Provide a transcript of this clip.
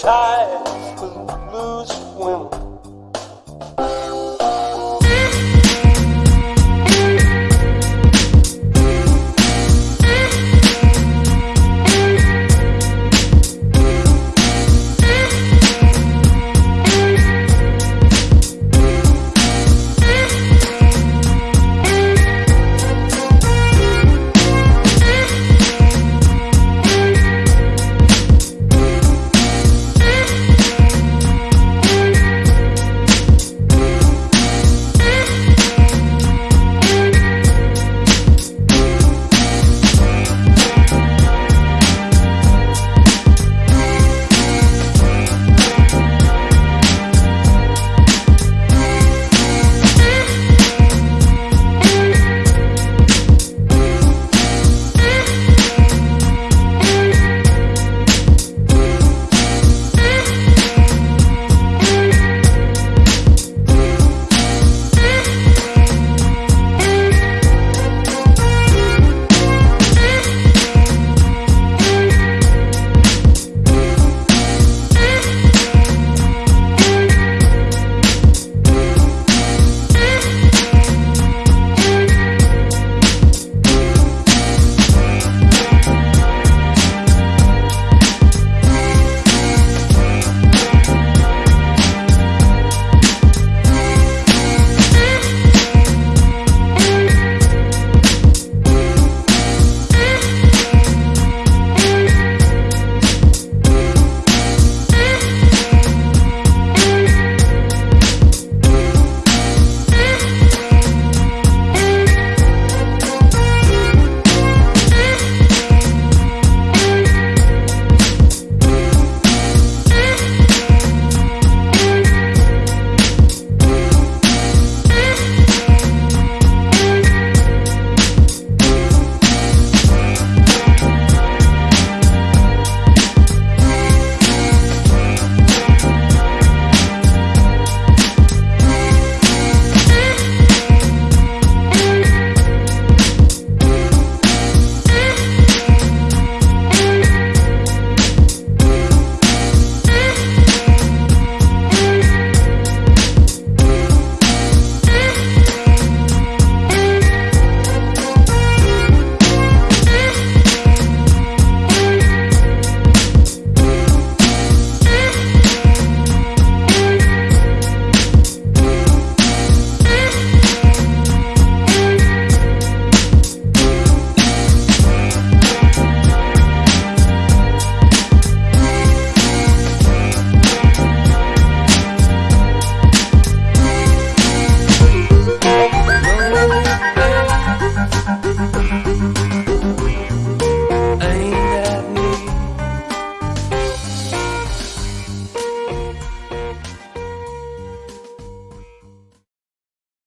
tired to lose women.